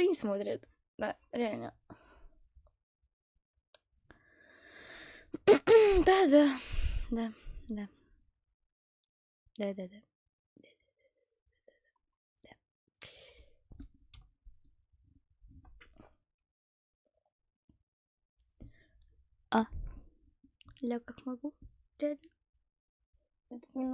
никто не смотрит. Да, реально. Да, да, да, да. Да, да, да. А, ля, как могу. Реально. Это не